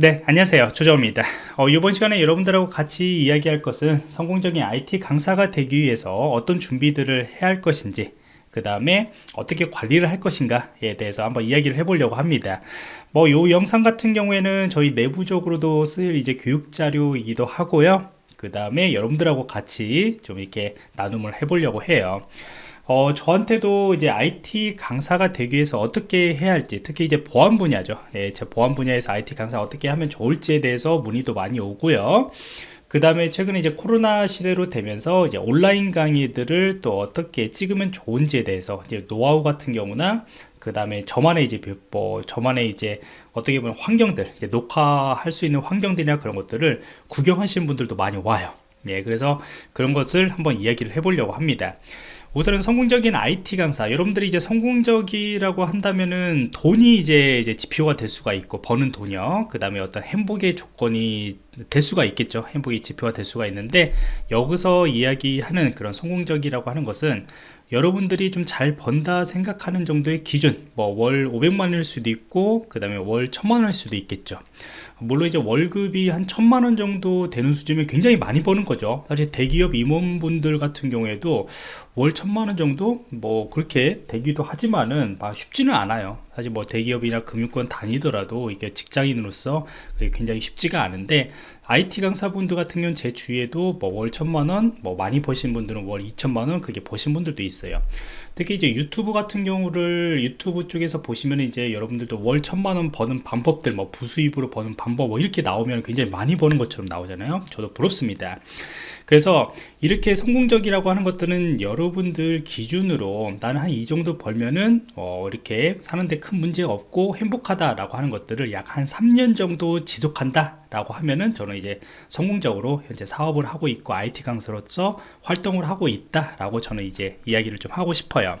네 안녕하세요. 조정입니다. 어, 이번 시간에 여러분들하고 같이 이야기할 것은 성공적인 IT 강사가 되기 위해서 어떤 준비들을 해야 할 것인지 그 다음에 어떻게 관리를 할 것인가에 대해서 한번 이야기를 해보려고 합니다. 뭐 요 영상 같은 경우에는 저희 내부적으로도 쓸 이제 교육 자료이기도 하고요. 그 다음에 여러분들하고 같이 좀 이렇게 나눔을 해보려고 해요 어, 저한테도 이제 IT 강사가 되기 위해서 어떻게 해야 할지 특히 이제 보안 분야죠. 예, 제 보안 분야에서 IT 강사 어떻게 하면 좋을지에 대해서 문의도 많이 오고요. 그 다음에 최근에 이제 코로나 시대로 되면서 이제 온라인 강의들을 또 어떻게 찍으면 좋은지에 대해서 이제 노하우 같은 경우나 그 다음에 저만의 이제 뭐 저만의 이제 어떻게 보면 환경들 이제 녹화할 수 있는 환경들이나 그런 것들을 구경하시는 분들도 많이 와요. 예, 그래서 그런 것을 한번 이야기를 해보려고 합니다 우선은 성공적인 IT 강사 여러분들이 이제 성공적이라고 한다면은 돈이 이제, 이제 지표가 될 수가 있고 버는 돈이요. 그 다음에 어떤 행복의 조건이 될 수가 있겠죠. 행복의 지표가 될 수가 있는데 여기서 이야기하는 그런 성공적이라고 하는 것은 여러분들이 좀 잘 번다 생각하는 정도의 기준 뭐 월 500만원일 수도 있고 그 다음에 월 1000만원일 수도 있겠죠 물론 이제 월급이 한 천만 원 정도 되는 수준이면 굉장히 많이 버는 거죠. 사실 대기업 임원분들 같은 경우에도 월 천만 원 정도 뭐 그렇게 되기도 하지만은 쉽지는 않아요. 사실 뭐 대기업이나 금융권 다니더라도 이게 직장인으로서 굉장히 쉽지가 않은데 IT 강사분들 같은 경우는 제 주위에도 뭐 월 천만원 뭐 많이 버신 분들은 월 2천만원 그게 버신 분들도 있어요. 특히 이제 유튜브 같은 경우를 유튜브 쪽에서 보시면 이제 여러분들도 월 천만원 버는 방법들 뭐 부수입으로 버는 방법 뭐 이렇게 나오면 굉장히 많이 버는 것처럼 나오잖아요. 저도 부럽습니다. 그래서 이렇게 성공적이라고 하는 것들은 여러분들 기준으로 나는 한 이 정도 벌면은 어 이렇게 사는데 큰 문제 없고 행복하다 라고 하는 것들을 약 한 3년 정도 지속한다 라고 하면은 저는 이제 성공적으로 현재 사업을 하고 있고 IT 강사로서 활동을 하고 있다 라고 저는 이제 이야기를 좀 하고 싶어요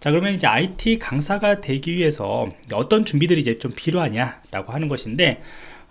자 그러면 이제 IT 강사가 되기 위해서 어떤 준비들이 이제 좀 필요하냐 라고 하는 것인데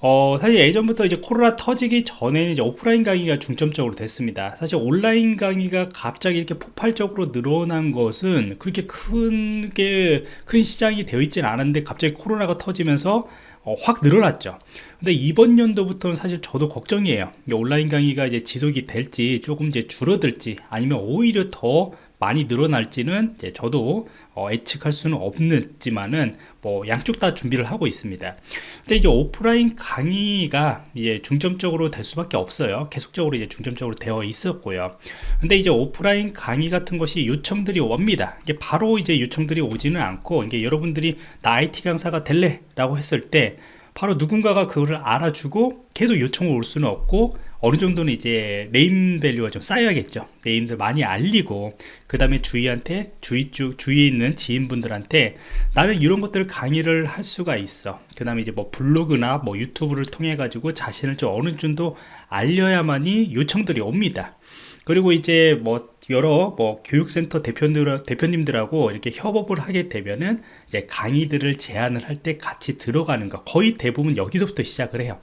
어, 사실 예전부터 이제 코로나 터지기 전에는 이제 오프라인 강의가 중점적으로 됐습니다. 사실 온라인 강의가 갑자기 이렇게 폭발적으로 늘어난 것은 그렇게 큰 게 큰 시장이 되어 있지는 않은데 갑자기 코로나가 터지면서 어, 확 늘어났죠. 근데 이번 연도부터는 사실 저도 걱정이에요. 온라인 강의가 이제 지속이 될지 조금 이제 줄어들지 아니면 오히려 더 많이 늘어날지는 저도 어, 예측할 수는 없지만은 뭐 양쪽 다 준비를 하고 있습니다. 근데 이제 오프라인 강의가 이제 중점적으로 될 수밖에 없어요. 계속적으로 이제 중점적으로 되어 있었고요. 근데 이제 오프라인 강의 같은 것이 요청들이 옵니다. 이게 바로 이제 요청들이 오지는 않고 이게 여러분들이 나 IT 강사가 될래라고 했을 때 바로 누군가가 그거를 알아주고 계속 요청을 올 수는 없고 어느 정도는 이제 네임 밸류가 좀 쌓여야겠죠. 네임을 많이 알리고 그 다음에 주위한테 주위 쪽 주위에 있는 지인분들한테 나는 이런 것들을 강의를 할 수가 있어. 그 다음에 이제 뭐 블로그나 뭐 유튜브를 통해 가지고 자신을 좀 어느 정도 알려야만이 요청들이 옵니다. 그리고 이제 뭐 여러 뭐 교육센터 대표들, 대표님들하고 이렇게 협업을 하게 되면은 강의들을 제안을 할 때 같이 들어가는 거 거의 대부분 여기서부터 시작을 해요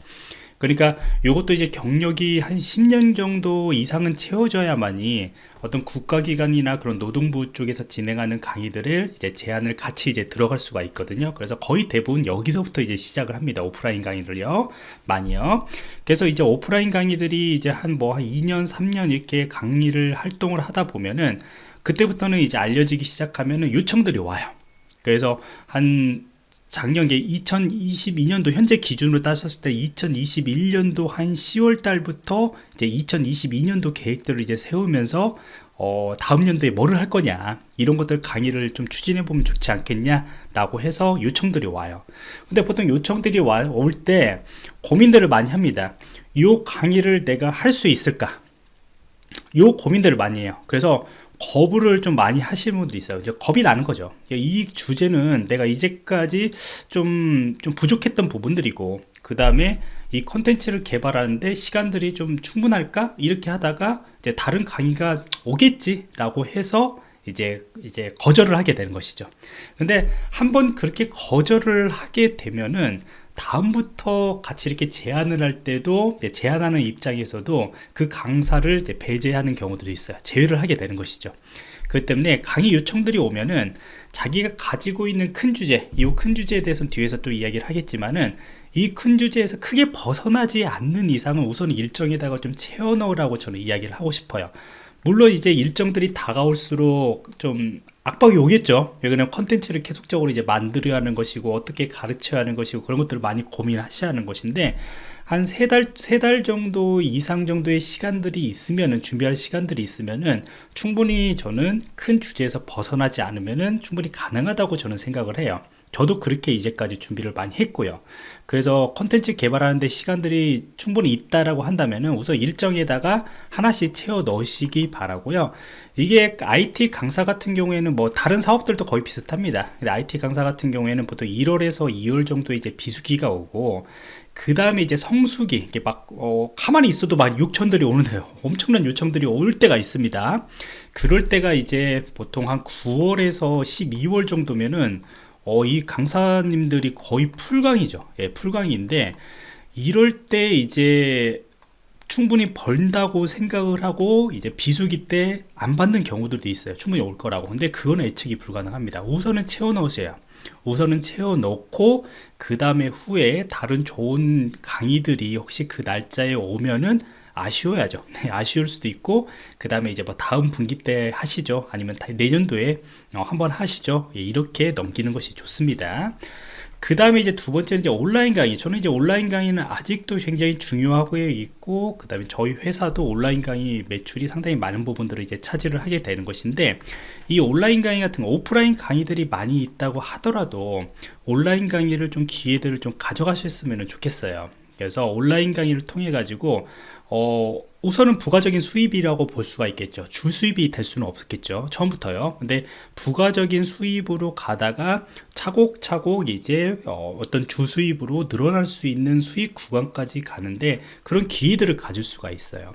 그러니까 이것도 이제 경력이 한 10년 정도 이상은 채워져야만이 어떤 국가기관이나 그런 노동부 쪽에서 진행하는 강의들을 이제 제안을 같이 이제 들어갈 수가 있거든요. 그래서 거의 대부분 여기서부터 이제 시작을 합니다. 오프라인 강의를요. 많이요. 그래서 이제 오프라인 강의들이 이제 한 뭐한 뭐 2년, 3년 이렇게 강의를 활동을 하다 보면은 그때부터는 이제 알려지기 시작하면은 요청들이 와요. 그래서 한 작년에 2022년도 현재 기준으로 따졌을 때 2021년도 한 10월 달부터 이제 2022년도 계획들을 이제 세우면서 어, 다음 년도에 뭐를 할 거냐 이런 것들 강의를 좀 추진해 보면 좋지 않겠냐 라고 해서 요청들이 와요. 근데 보통 요청들이 올 때 고민들을 많이 합니다. 이 강의를 내가 할 수 있을까? 요 고민들을 많이 해요. 그래서 거부를 좀 많이 하시는 분들이 있어요. 겁이 나는 거죠. 이 주제는 내가 이제까지 좀, 좀 부족했던 부분들이고 그 다음에 이 컨텐츠를 개발하는데 시간들이 좀 충분할까? 이렇게 하다가 이제 다른 강의가 오겠지 라고 해서 이제 이제 거절을 하게 되는 것이죠. 근데 한번 그렇게 거절을 하게 되면은 다음부터 같이 이렇게 제안을 할 때도 제안하는 입장에서도 그 강사를 배제하는 경우들이 있어요. 제외를 하게 되는 것이죠. 그렇기 때문에 강의 요청들이 오면은 자기가 가지고 있는 큰 주제 이 큰 주제에 대해서는 뒤에서 또 이야기를 하겠지만은 이 큰 주제에서 크게 벗어나지 않는 이상은 우선 일정에다가 좀 채워 넣으라고 저는 이야기를 하고 싶어요. 물론 이제 일정들이 다가올수록 좀 압박이 오겠죠. 왜냐면 컨텐츠를 계속적으로 이제 만들어야 하는 것이고 어떻게 가르쳐야 하는 것이고 그런 것들을 많이 고민하셔야 하는 것인데 한 세 달 세 달 정도 이상 정도의 시간들이 있으면은 준비할 시간들이 있으면은 충분히 저는 큰 주제에서 벗어나지 않으면은 충분히 가능하다고 저는 생각을 해요 저도 그렇게 이제까지 준비를 많이 했고요. 그래서 컨텐츠 개발하는데 시간들이 충분히 있다라고 한다면 우선 일정에다가 하나씩 채워 넣으시기 바라고요. 이게 IT 강사 같은 경우에는 뭐 다른 사업들도 거의 비슷합니다. IT 강사 같은 경우에는 보통 1월에서 2월 정도 이제 비수기가 오고 그 다음에 이제 성수기 이게 막 어, 가만히 있어도 막 요청들이 오는데요. 엄청난 요청들이 올 때가 있습니다. 그럴 때가 이제 보통 한 9월에서 12월 정도면은 어, 이 강사님들이 거의 풀강이죠. 예, 풀강인데 이럴 때 이제 충분히 벌다고 생각을 하고 이제 비수기 때 안 받는 경우들도 있어요. 충분히 올 거라고. 근데 그거는 예측이 불가능합니다. 우선은 채워 넣으세요. 우선은 채워 넣고 그 다음에 후에 다른 좋은 강의들이 혹시 그 날짜에 오면은 아쉬워야죠. 네, 아쉬울 수도 있고 그 다음에 이제 뭐 다음 분기 때 하시죠. 아니면 내년도에 어, 한번 하시죠. 예, 이렇게 넘기는 것이 좋습니다. 그 다음에 이제 두 번째는 이제 온라인 강의. 저는 이제 온라인 강의는 아직도 굉장히 중요하고 있고 그 다음에 저희 회사도 온라인 강의 매출이 상당히 많은 부분들을 이제 차지를 하게 되는 것인데 이 온라인 강의 같은 오프라인 강의들이 많이 있다고 하더라도 온라인 강의를 좀 기회들을 좀 가져가셨으면 좋겠어요. 그래서 온라인 강의를 통해 가지고 어, 우선은 부가적인 수입이라고 볼 수가 있겠죠. 주 수입이 될 수는 없겠죠. 처음부터요. 근데 부가적인 수입으로 가다가 차곡차곡 이제 어, 떤 주 수입으로 늘어날 수 있는 수익 구간까지 가는데 그런 기회들을 가질 수가 있어요.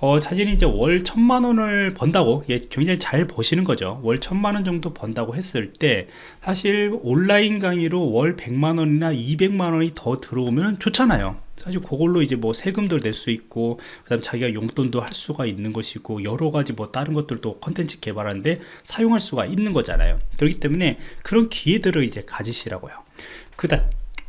어, 자신이 이제 월 천만 원을 번다고 예, 굉장히 잘 버시는 거죠. 월 천만 원 정도 번다고 했을 때 사실 온라인 강의로 월 백만 원이나 이백만 원이 더 들어오면 좋잖아요 사실 그걸로 이제 뭐 세금도 낼 수 있고 그다음 자기가 용돈도 할 수가 있는 것이고 여러 가지 뭐 다른 것들도 컨텐츠 개발하는데 사용할 수가 있는 거잖아요. 그렇기 때문에 그런 기회들을 이제 가지시라고요. 그다음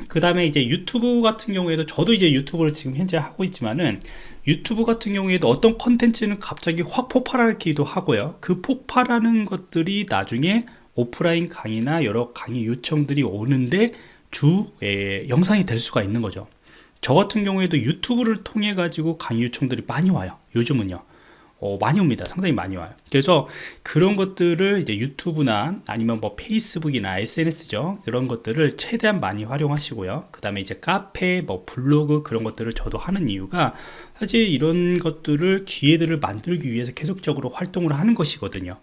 그 다음에 이제 유튜브 같은 경우에도 저도 이제 유튜브를 지금 현재 하고 있지만은 유튜브 같은 경우에도 어떤 컨텐츠는 갑자기 확 폭발하기도 하고요. 그 폭발하는 것들이 나중에 오프라인 강의나 여러 강의 요청들이 오는데 주 에, 영상이 될 수가 있는 거죠 저 같은 경우에도 유튜브를 통해 가지고 강의 요청들이 많이 와요. 요즘은요. 어, 많이 옵니다. 상당히 많이 와요. 그래서 그런 것들을 이제 유튜브나 아니면 뭐 페이스북이나 SNS죠. 그런 것들을 최대한 많이 활용하시고요. 그 다음에 이제 카페 뭐 블로그 그런 것들을 저도 하는 이유가 사실 이런 것들을 기회들을 만들기 위해서 계속적으로 활동을 하는 것이거든요.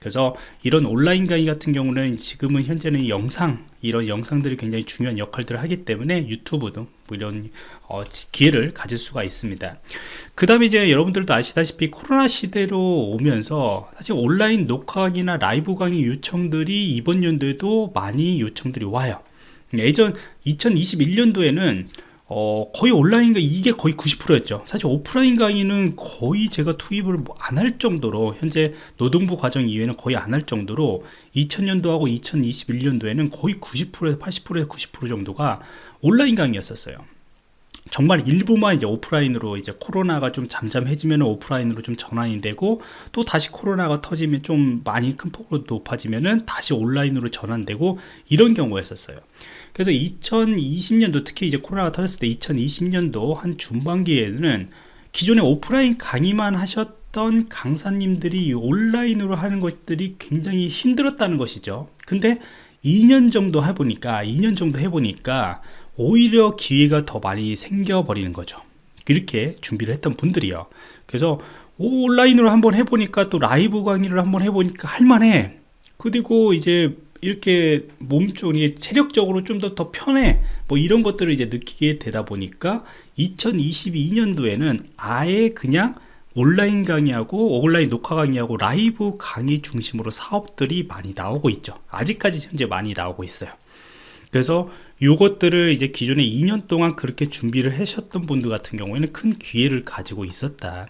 그래서 이런 온라인 강의 같은 경우는 지금은 현재는 영상 이런 영상들이 굉장히 중요한 역할들을 하기 때문에 유튜브 등 뭐 이런 어, 기회를 가질 수가 있습니다. 그 다음에 이제 여러분들도 아시다시피 코로나 시대로 오면서 사실 온라인 녹화 강의나 라이브 강의 요청들이 이번 연도에도 많이 요청들이 와요. 예전 2021년도에는 어, 거의 온라인 강의 이게 거의 90%였죠. 사실 오프라인 강의는 거의 제가 투입을 뭐 안할 정도로 현재 노동부 과정 이외에는 거의 안 할 정도로 2000년도하고 2021년도에는 거의 90%에서 80%에서 90% 정도가 온라인 강의였었어요 정말 일부만 이제 오프라인으로 이제 코로나가 좀 잠잠해지면 오프라인으로 좀 전환이 되고 또 다시 코로나가 터지면 좀 많이 큰 폭으로 높아지면은 다시 온라인으로 전환되고 이런 경우였었어요. 그래서 2020년도 특히 이제 코로나가 터졌을 때 2020년도 한 중반기에는 기존에 오프라인 강의만 하셨던 강사님들이 온라인으로 하는 것들이 굉장히 힘들었다는 것이죠. 근데 2년 정도 해보니까 2년 정도 해보니까 오히려 기회가 더 많이 생겨버리는 거죠. 이렇게 준비를 했던 분들이요. 그래서 온라인으로 한번 해보니까 또 라이브 강의를 한번 해보니까 할만해. 그리고 이제 이렇게 몸쪽이 체력적으로 좀 더 더 편해 뭐 이런 것들을 이제 느끼게 되다 보니까 2022년도에는 아예 그냥 온라인 강의하고 온라인 녹화 강의하고 라이브 강의 중심으로 사업들이 많이 나오고 있죠 아직까지 현재 많이 나오고 있어요 그래서 이것들을 이제 기존에 2년 동안 그렇게 준비를 하셨던 분들 같은 경우에는 큰 기회를 가지고 있었다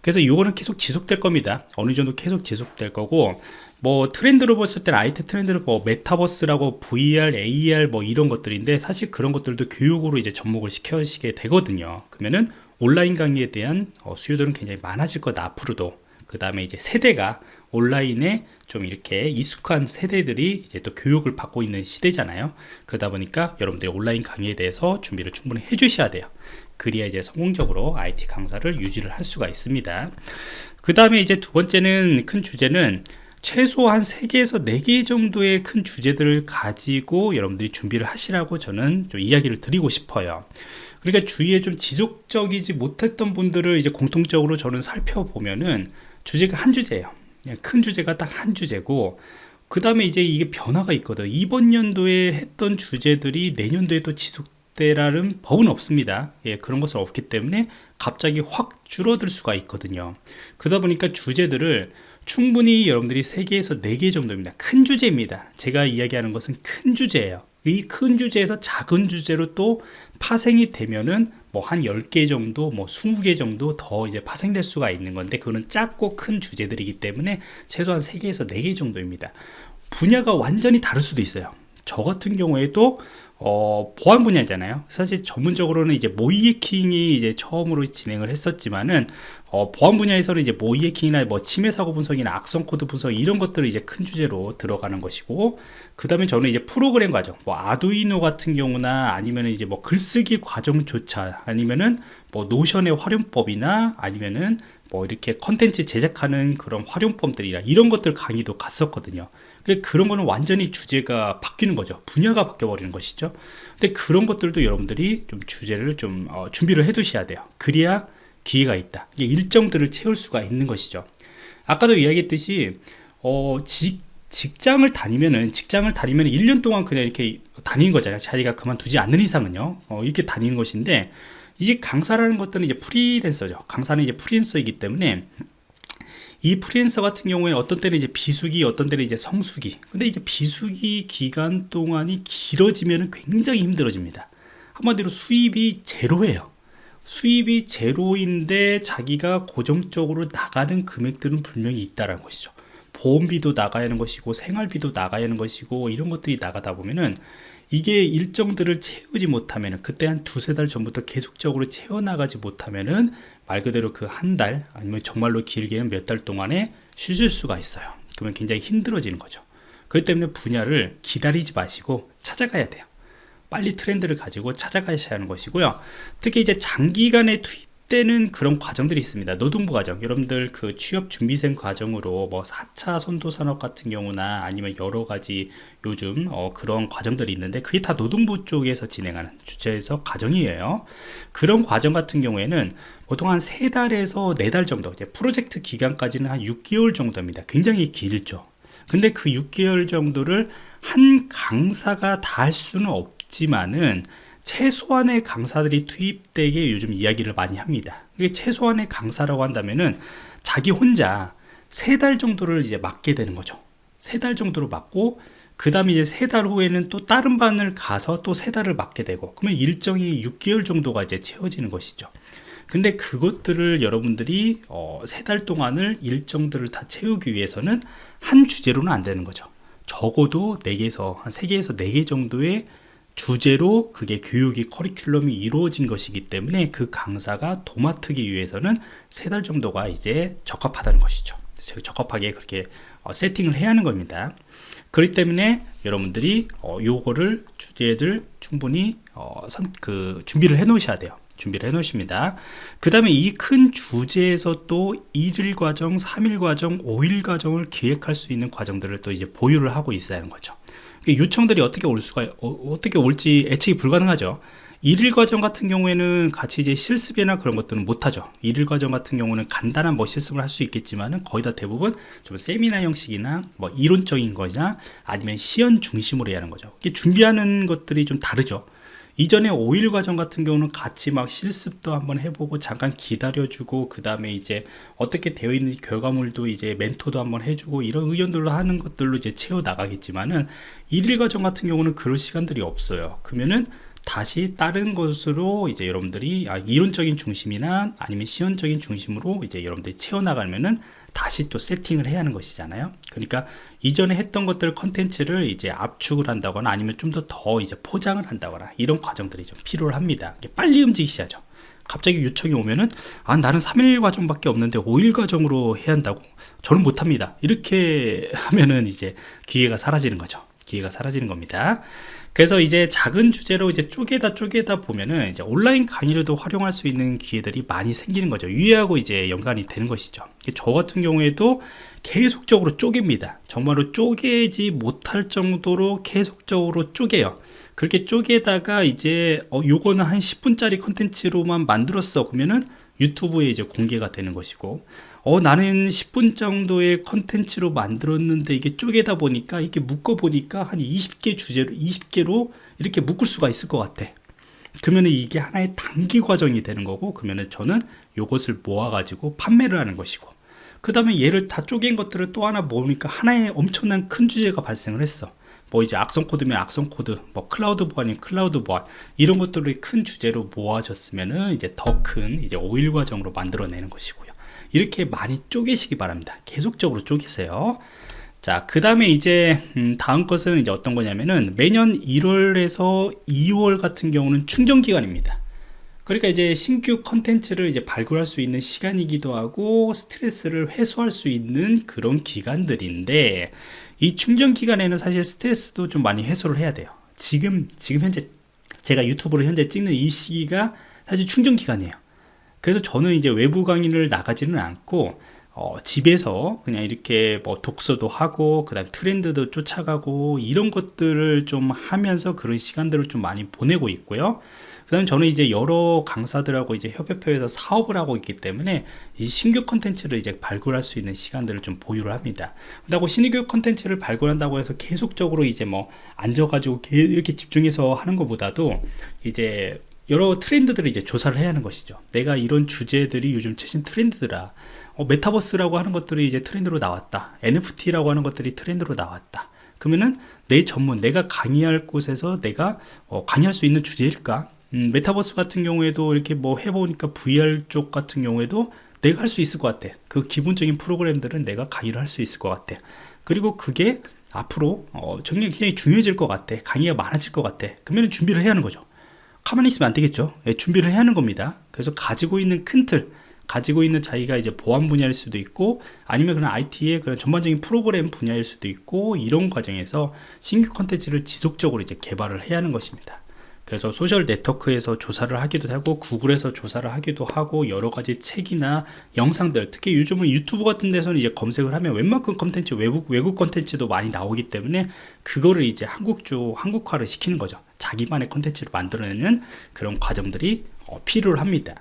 그래서 이거는 계속 지속될 겁니다 어느 정도 계속 지속될 거고 뭐 트렌드로 봤을 때는 IT 트렌드를 뭐 메타버스라고 VR, AR 뭐 이런 것들인데 사실 그런 것들도 교육으로 이제 접목을 시켜시게 되거든요. 그러면은 온라인 강의에 대한 어, 수요들은 굉장히 많아질 거다 앞으로도. 그 다음에 이제 세대가 온라인에 좀 이렇게 익숙한 세대들이 이제 또 교육을 받고 있는 시대잖아요. 그러다 보니까 여러분들이 온라인 강의에 대해서 준비를 충분히 해 주셔야 돼요. 그래야 이제 성공적으로 IT 강사를 유지를 할 수가 있습니다. 그 다음에 이제 두 번째는 큰 주제는 최소한 3개에서 4개 정도의 큰 주제들을 가지고 여러분들이 준비를 하시라고 저는 좀 이야기를 드리고 싶어요. 그러니까 주위에 좀 지속적이지 못했던 분들을 이제 공통적으로 저는 살펴보면은 주제가 한 주제예요. 큰 주제가 딱 한 주제고 그 다음에 이제 이게 변화가 있거든. 이번 연도에 했던 주제들이 내년도에 또 지속되라는 법은 없습니다. 예, 그런 것은 없기 때문에 갑자기 확 줄어들 수가 있거든요. 그러다 보니까 주제들을 충분히 여러분들이 3개에서 4개 정도입니다 큰 주제입니다 제가 이야기하는 것은 큰 주제예요 이 큰 주제에서 작은 주제로 또 파생이 되면은 뭐 한 10개 정도 뭐 20개 정도 더 이제 파생될 수가 있는 건데 그거는 작고 큰 주제들이기 때문에 최소한 3개에서 4개 정도입니다. 분야가 완전히 다를 수도 있어요. 저 같은 경우에도 어, 보안 분야잖아요. 사실 전문적으로는 이제 모의 해킹이 이제 처음으로 진행을 했었지만은 어, 보안 분야에서는 이제 모의 해킹이나 뭐 침해 사고 분석이나 악성 코드 분석 이런 것들을 이제 큰 주제로 들어가는 것이고 그 다음에 저는 이제 프로그램 과정, 뭐 아두이노 같은 경우나 아니면 이제 뭐 글쓰기 과정조차 아니면은 뭐 노션의 활용법이나 아니면은 뭐 이렇게 컨텐츠 제작하는 그런 활용법들이나 이런 것들 강의도 갔었거든요. 그런 거는 완전히 주제가 바뀌는 거죠. 분야가 바뀌어 버리는 것이죠. 근데 그런 것들도 여러분들이 좀 주제를 좀 어, 준비를 해 두셔야 돼요. 그래야 기회가 있다. 일정들을 채울 수가 있는 것이죠. 아까도 이야기했듯이 어, 직, 직장을 다니면은 직장을 다니면 1년 동안 그냥 이렇게 다니는 거잖아요. 자기가 그만두지 않는 이상은요. 어, 이렇게 다니는 것인데 이게 강사라는 것들은 이제 프리랜서죠. 강사는 이제 프리랜서이기 때문에 이 프리랜서 같은 경우에 어떤 때는 이제 비수기, 어떤 때는 이제 성수기. 근데 이제 비수기 기간 동안이 길어지면 굉장히 힘들어집니다. 한마디로 수입이 제로예요. 수입이 제로인데 자기가 고정적으로 나가는 금액들은 분명히 있다는 것이죠. 보험비도 나가야 하는 것이고 생활비도 나가야 하는 것이고 이런 것들이 나가다 보면은 이게 일정들을 채우지 못하면 그때 한 두세 달 전부터 계속적으로 채워나가지 못하면 은 말 그대로 그 한 달 아니면 정말로 길게는 몇 달 동안에 쉬실 수가 있어요. 그러면 굉장히 힘들어지는 거죠. 그렇기 때문에 분야를 기다리지 마시고 찾아가야 돼요. 빨리 트렌드를 가지고 찾아가셔야 하는 것이고요. 특히 이제 장기간의 투입 때는 그런 과정들이 있습니다. 노동부 과정. 여러분들 그 취업 준비생 과정으로 뭐 4차 선도 산업 같은 경우나 아니면 여러 가지 요즘 어 그런 과정들이 있는데 그게 다 노동부 쪽에서 진행하는 주체에서 과정이에요. 그런 과정 같은 경우에는 보통 한 3달에서 4달 정도 이제 프로젝트 기간까지는 한 6개월 정도입니다. 굉장히 길죠. 근데 그 6개월 정도를 한 강사가 다 할 수는 없지만은 최소한의 강사들이 투입되게 요즘 이야기를 많이 합니다. 이게 최소한의 강사라고 한다면은 자기 혼자 세 달 정도를 이제 맡게 되는 거죠. 세 달 정도로 맡고 그 다음에 이제 세 달 후에는 또 다른 반을 가서 또 세 달을 맡게 되고 그러면 일정이 6개월 정도가 이제 채워지는 것이죠. 근데 그것들을 여러분들이 어, 세 달 동안을 일정들을 다 채우기 위해서는 한 주제로는 안 되는 거죠. 적어도 4개에서 한 3개에서 4개 정도의 주제로 그게 교육이 커리큘럼이 이루어진 것이기 때문에 그 강사가 도맡기 위해서는 세 달 정도가 이제 적합하다는 것이죠. 적합하게 그렇게 어, 세팅을 해야 하는 겁니다. 그렇기 때문에 여러분들이 어, 요거를 주제들 충분히 어, 선, 그 준비를 해 놓으셔야 돼요. 준비를 해 놓으십니다. 그 다음에 이 큰 주제에서 또 1일 과정 3일 과정 5일 과정을 기획할 수 있는 과정들을 또 이제 보유를 하고 있어야 하는 거죠 요청들이 어떻게 올 수가 어, 떻게 올지 예측이 불가능하죠. 일일 과정 같은 경우에는 같이 이제 실습이나 그런 것들은 못하죠. 일일 과정 같은 경우는 간단한 뭐 실습을 할 수 있겠지만은 거의 다 대부분 좀 세미나 형식이나 뭐 이론적인 거나 아니면 시연 중심으로 해야 하는 거죠. 준비하는 것들이 좀 다르죠 이전에 5일 과정 같은 경우는 같이 막 실습도 한번 해보고 잠깐 기다려주고 그 다음에 이제 어떻게 되어 있는지 결과물도 이제 멘토도 한번 해주고 이런 의견들로 하는 것들로 이제 채워 나가겠지만은 1일 과정 같은 경우는 그럴 시간들이 없어요. 그러면은 다시 다른 것으로 이제 여러분들이 아, 이론적인 중심이나 아니면 시연적인 중심으로 이제 여러분들이 채워나가면은 다시 또 세팅을 해야 하는 것이잖아요. 그러니까 이전에 했던 것들 컨텐츠를 이제 압축을 한다거나 아니면 좀 더 더 이제 포장을 한다거나 이런 과정들이 좀 필요합니다. 빨리 움직이셔야죠. 갑자기 요청이 오면은 아 나는 3일 과정밖에 없는데 5일 과정으로 해야 한다고? 저는 못합니다. 이렇게 하면은 이제 기회가 사라지는 거죠 기회가 사라지는 겁니다. 그래서 이제 작은 주제로 이제 쪼개다 쪼개다 보면은 이제 온라인 강의로도 활용할 수 있는 기회들이 많이 생기는 거죠. 유의하고 이제 연관이 되는 것이죠. 저 같은 경우에도 계속적으로 쪼갭니다. 정말로 쪼개지 못할 정도로 계속적으로 쪼개요. 그렇게 쪼개다가 이제 어 요거는 한 10분짜리 컨텐츠로만 만들었어 그러면은 유튜브에 이제 공개가 되는 것이고 어 나는 10분 정도의 컨텐츠로 만들었는데 이게 쪼개다 보니까 이게 묶어 보니까 한 20개 주제로 20개로 이렇게 묶을 수가 있을 것 같아. 그러면 이게 하나의 단기 과정이 되는 거고 그러면 저는 요것을 모아 가지고 판매를 하는 것이고. 그 다음에 얘를 다 쪼갠 것들을 또 하나 모으니까 하나의 엄청난 큰 주제가 발생을 했어. 뭐 이제 악성 코드면 악성 코드, 뭐 클라우드 보안이면 클라우드 보안 이런 것들을 큰 주제로 모아졌으면은 이제 더 큰 이제 오일 과정으로 만들어내는 것이고요. 이렇게 많이 쪼개시기 바랍니다. 계속적으로 쪼개세요. 자, 그 다음에 이제 음, 다음 것은 이제 어떤 거냐면은 매년 1월에서 2월 같은 경우는 충전 기간입니다. 그러니까 이제 신규 컨텐츠를 이제 발굴할 수 있는 시간이기도 하고 스트레스를 해소할 수 있는 그런 기간들인데 이 충전 기간에는 사실 스트레스도 좀 많이 해소를 해야 돼요 지금 지금 현재 제가 유튜브로 현재 찍는 이 시기가 사실 충전 기간이에요 그래서 저는 이제 외부 강의를 나가지는 않고 어, 집에서 그냥 이렇게 뭐 독서도 하고 그 다음 트렌드도 쫓아가고 이런 것들을 좀 하면서 그런 시간들을 좀 많이 보내고 있고요 그 다음에 저는 이제 여러 강사들하고 이제 협회표에서 사업을 하고 있기 때문에 이 신규 컨텐츠를 이제 발굴할 수 있는 시간들을 좀 보유를 합니다. 그리고 신규 컨텐츠를 발굴한다고 해서 계속적으로 이제 뭐 앉아가지고 이렇게 집중해서 하는 것보다도 이제 여러 트렌드들을 이제 조사를 해야 하는 것이죠. 내가 이런 주제들이 요즘 최신 트렌드더라. 어, 메타버스라고 하는 것들이 이제 트렌드로 나왔다. NFT라고 하는 것들이 트렌드로 나왔다. 그러면은 내 전문, 내가 강의할 곳에서 내가 어, 강의할 수 있는 주제일까? 음, 메타버스 같은 경우에도 이렇게 뭐 해보니까 VR 쪽 같은 경우에도 내가 할 수 있을 것 같아 그 기본적인 프로그램들은 내가 강의를 할 수 있을 것 같아 그리고 그게 앞으로 어, 굉장히, 중요해질 것 같아 강의가 많아질 것 같아 그러면 준비를 해야 하는 거죠 가만히 있으면 안 되겠죠. 예, 준비를 해야 하는 겁니다. 그래서 가지고 있는 큰틀 가지고 있는 자기가 이제 보안 분야일 수도 있고 아니면 그런 IT의 그런 전반적인 프로그램 분야일 수도 있고 이런 과정에서 신규 컨텐츠를 지속적으로 이제 개발을 해야 하는 것입니다. 그래서 소셜 네트워크에서 조사를 하기도 하고 구글에서 조사를 하기도 하고 여러 가지 책이나 영상들 특히 요즘은 유튜브 같은 데서는 이제 검색을 하면 웬만큼 컨텐츠 외국 외국 컨텐츠도 많이 나오기 때문에 그거를 이제 한국주 한국화를 시키는 거죠 자기만의 컨텐츠를 만들어내는 그런 과정들이 어, 필요를 합니다.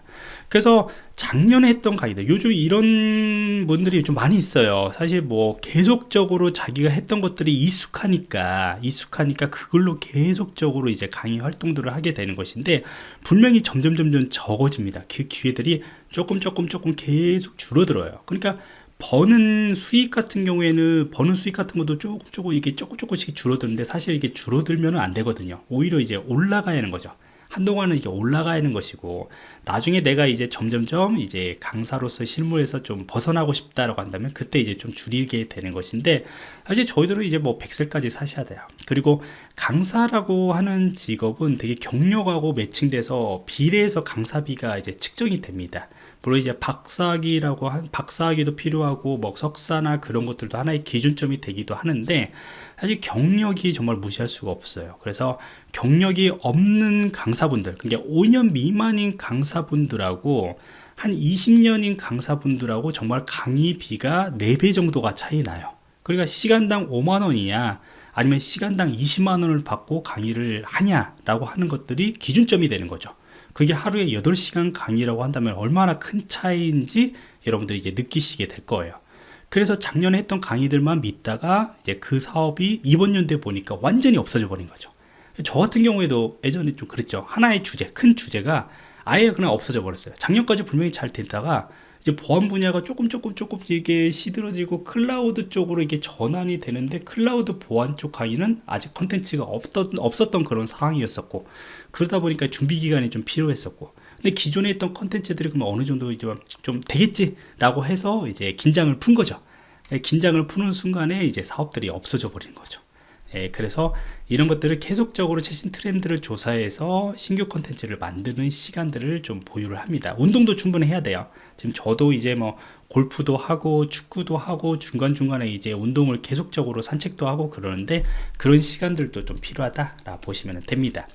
그래서 작년에 했던 강의들 요즘 이런 분들이 좀 많이 있어요. 사실 뭐 계속적으로 자기가 했던 것들이 익숙하니까 익숙하니까 그걸로 계속적으로 이제 강의 활동들을 하게 되는 것인데 분명히 점점 점점 적어집니다. 그 기회들이 조금 조금 조금 계속 줄어들어요. 그러니까 버는 수익 같은 경우에는 버는 수익 같은 것도 조금 조금 이게 조금 조금씩 줄어드는데 사실 이게 줄어들면 안 되거든요. 오히려 이제 올라가야 하는 거죠. 한동안은 이게 올라가 있는 것이고 나중에 내가 이제 점점점 이제 강사로서 실무에서 좀 벗어나고 싶다라고 한다면 그때 이제 좀 줄이게 되는 것인데 사실 저희들은 이제 뭐 100세까지 사셔야 돼요. 그리고 강사라고 하는 직업은 되게 경력하고 매칭돼서 비례해서 강사비가 이제 측정이 됩니다 물론 이제 박사학위라고 한 박사학위도 필요하고 뭐 석사나 그런 것들도 하나의 기준점이 되기도 하는데 사실 경력이 정말 무시할 수가 없어요. 그래서 경력이 없는 강사분들 그러니까 5년 미만인 강사분들하고 한 20년인 강사분들하고 정말 강의비가 4배 정도가 차이 나요. 그러니까 시간당 5만원이냐 아니면 시간당 20만원을 받고 강의를 하냐라고 하는 것들이 기준점이 되는 거죠 그게 하루에 8시간 강의라고 한다면 얼마나 큰 차이인지 여러분들이 이제 느끼시게 될 거예요. 그래서 작년에 했던 강의들만 믿다가 이제 그 사업이 이번 연도에 보니까 완전히 없어져 버린 거죠. 저 같은 경우에도 예전에 좀 그랬죠. 하나의 주제 큰 주제가 아예 그냥 없어져 버렸어요. 작년까지 분명히 잘 되다가 이제 보안 분야가 조금 조금 조금 이게 시들어지고 클라우드 쪽으로 이게 전환이 되는데 클라우드 보안 쪽 강의는 아직 컨텐츠가 없던, 없었던 그런 상황이었었고 그러다 보니까 준비 기간이 좀 필요했었고 근데 기존에 있던 컨텐츠들이 그럼 어느 정도 이제 좀 되겠지라고 해서 이제 긴장을 푼 거죠. 예, 긴장을 푸는 순간에 이제 사업들이 없어져 버리는 거죠. 예, 그래서 이런 것들을 계속적으로 최신 트렌드를 조사해서 신규 컨텐츠를 만드는 시간들을 좀 보유를 합니다. 운동도 충분히 해야 돼요. 지금 저도 이제 뭐 골프도 하고 축구도 하고 중간중간에 이제 운동을 계속적으로 산책도 하고 그러는데 그런 시간들도 좀 필요하다 보시면 됩니다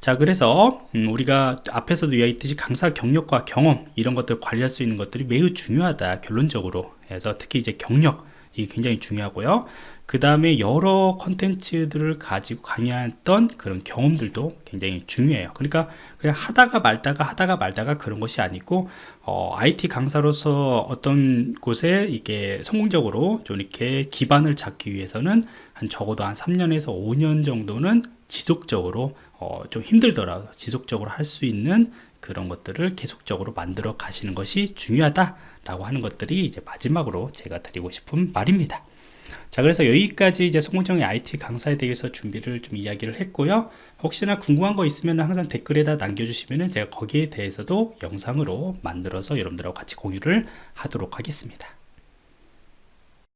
자 그래서 음, 우리가 앞에서도 이야기했듯이 강사 경력과 경험 이런 것들 관리할 수 있는 것들이 매우 중요하다 결론적으로 그래서 특히 이제 경력 이 굉장히 중요하고요 그 다음에 여러 컨텐츠들을 가지고 강의했던 그런 경험들도 굉장히 중요해요 그러니까 그냥 하다가 말다가 하다가 말다가 그런 것이 아니고 어, IT 강사로서 어떤 곳에 이게 성공적으로 좀 이렇게 기반을 잡기 위해서는 한 적어도 한 3년에서 5년 정도는 지속적으로 어, 좀 힘들더라도 지속적으로 할 수 있는 그런 것들을 계속적으로 만들어 가시는 것이 중요하다라고 하는 것들이 이제 마지막으로 제가 드리고 싶은 말입니다. 자 그래서 여기까지 이제 성공적인 IT 강사에 대해서 준비를 좀 이야기를 했고요. 혹시나 궁금한 거 있으면 항상 댓글에다 남겨주시면 제가 거기에 대해서도 영상으로 만들어서 여러분들하고 같이 공유를 하도록 하겠습니다